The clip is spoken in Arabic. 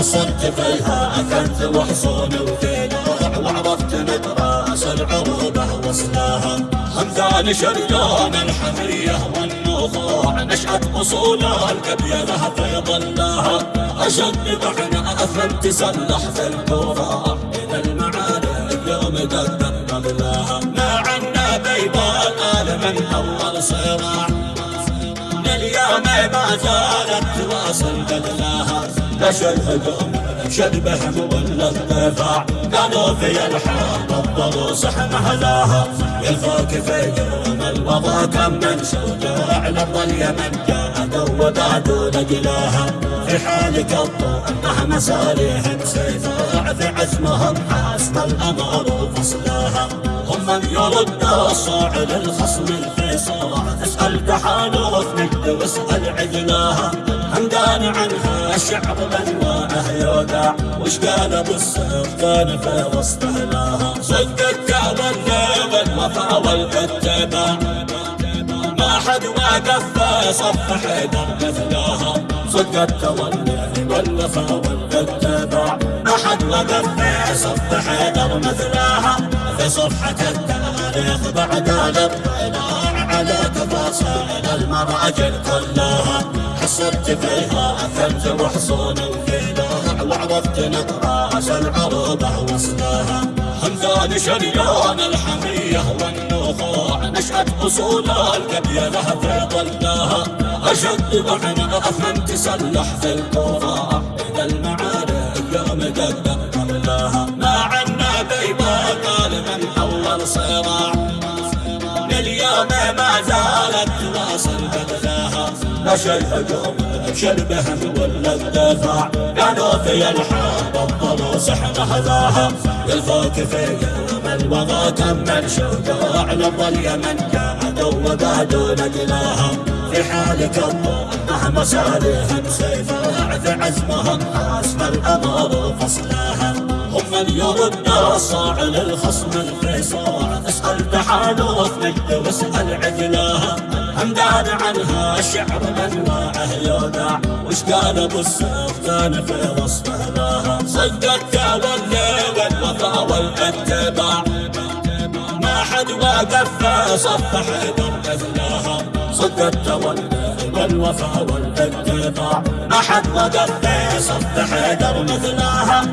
حصلت فيها كنت وحصون وفينا وعرفت مدراس العروبة وصلاها همدان شريان الحمية والنخوع نشأت أصول الكبيرة في ظلها أشد بعنا أفهم تسلح في الكوفة إذا المعارك يوم قدم قبلها ما عنا بيضاء من أول صراع. لليوم ما زالت تواصل قبلها نشد شربهم ولا الدفاع. قالوا في الحرب الضروس مهلاها يلفوك في يوم الوضع كم من شجاع لرض اليمن جاءوا وبعدوا نجلاها في حالك الضوء مهما صالحهم سيفاع في عزمهم حسب الامر وفصلاها هم من يرد الصاع للخصم الفيصاع اسأل تحالف نجد واسأل عدلاها. همدان عنها الشعب بانواعه يودع. وش قال أبو السلطان في وسط اهلها صدق التولي والوفا والاتباع ما في صف حيدر مثلها صدق التولي والوفا والاتباع ما حد وقف في صف حيدر مثلها في صفحة التاريخ بعد الاطلاع على تفاصيل المراجل كلها. حصلت فيها أثرت وحصون وفيها وعرفت نطراس العروبة وصلها همدان شريان الحمية نشأت أصول القبيلة في ظلها أشد معنى أفهم تسلح في الكوفة إذا المعارك يوم قدم قبلها ما عنا بيضاء قال من أول صراع. لليوم ما زالت تواصل قبلها نشا الهجوم بشربهم ولا الدفاع قالوا في الحرب الضروس إحنا هذاها. يلفوك في يوم الوضع كم من شجاع لرض اليمن قعدوا وقعدوا نجلاها في حالك الضوء مهما صالحهم سيفاع في عزمهم حسب الامر فصلها هم من يرد الصاع للخصم الفيصاع. اسأل تحالف نجد واسأل عدلاها. همدان عنها الشعب بانواعه يودع. وش قال أبو السلطان في وسط اهلها صدق التولي والوفا والاتباع واقف في صف حيدر صدق التولي والوفا والاتباع ما حد وقف صف حيدر مثلها